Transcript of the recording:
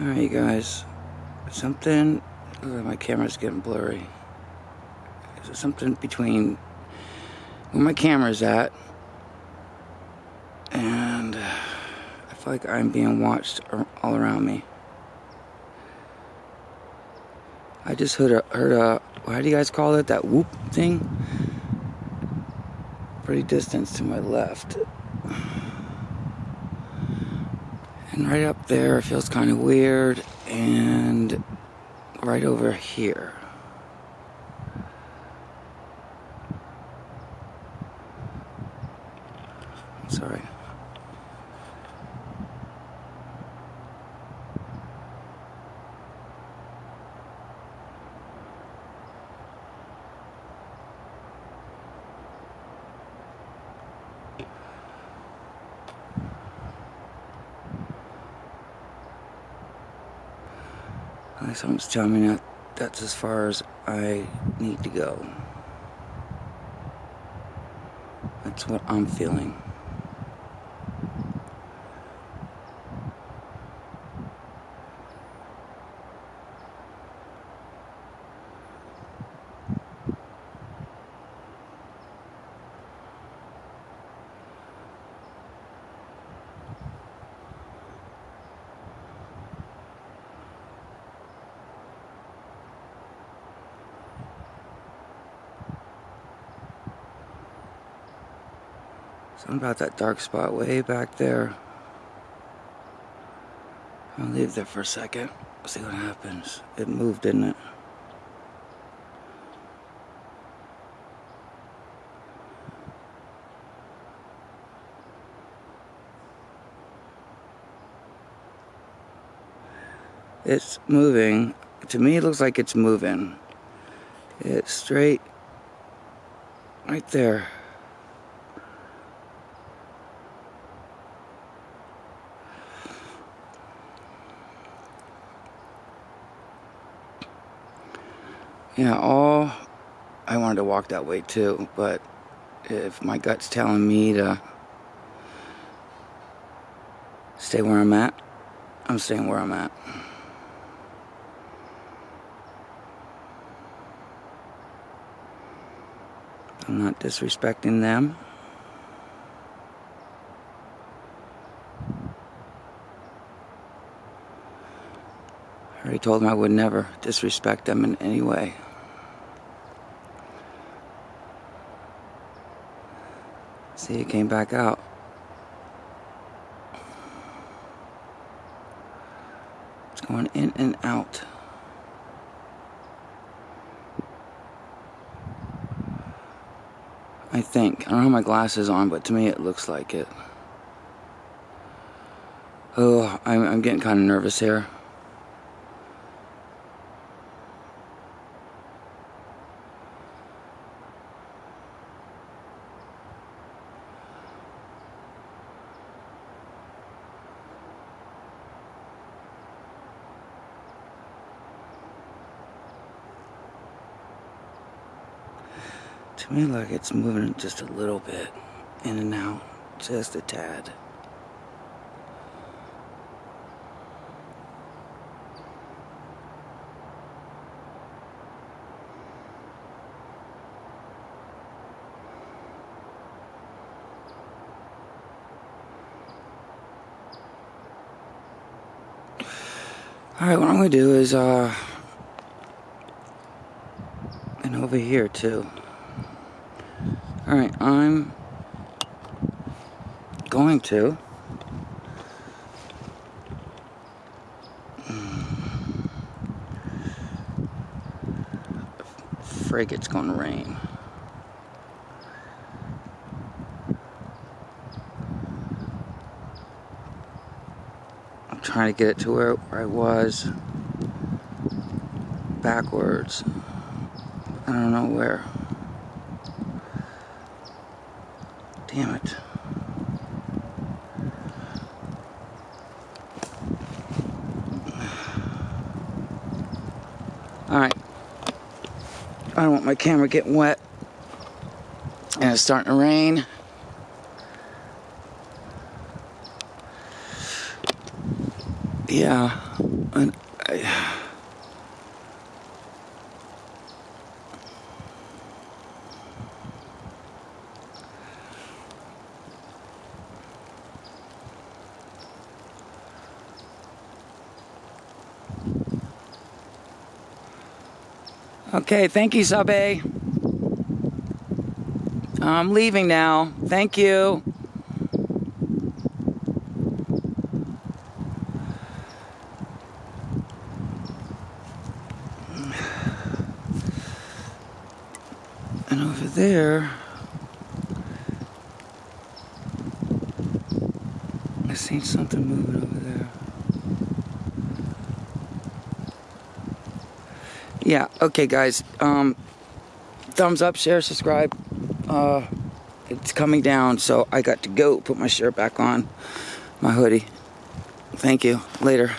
Alright, you guys. Something. Uh, my camera's getting blurry. Is something between where my camera's at and uh, I feel like I'm being watched all around me. I just heard a, heard a, how do you guys call it? That whoop thing? Pretty distance to my left. And right up there it feels kind of weird. And right over here. Sorry. Like someone's telling me that that's as far as I need to go. That's what I'm feeling. Something about that dark spot way back there. I'll leave there for a second. See what happens. It moved, didn't it? It's moving. To me, it looks like it's moving. It's straight right there. Yeah, all I wanted to walk that way too, but if my gut's telling me to stay where I'm at, I'm staying where I'm at. I'm not disrespecting them. Already told them I would never disrespect them in any way. See, it came back out. It's going in and out. I think. I don't have my glasses on, but to me it looks like it. Oh, I'm, I'm getting kind of nervous here. To me, like it's moving just a little bit in and out, just a tad. Alright, what I'm to do is, uh, and over here too. Alright, I'm going to frig it's gonna rain. I'm trying to get it to where, where I was backwards. I don't know where. Damn it. Alright. I don't want my camera getting wet. And it's starting to rain. Yeah. And I, Okay, thank you, Sabe. I'm leaving now. Thank you. And over there, I seen something moving over there. Yeah, okay, guys. Um, thumbs up, share, subscribe. Uh, it's coming down, so I got to go put my shirt back on, my hoodie. Thank you. Later.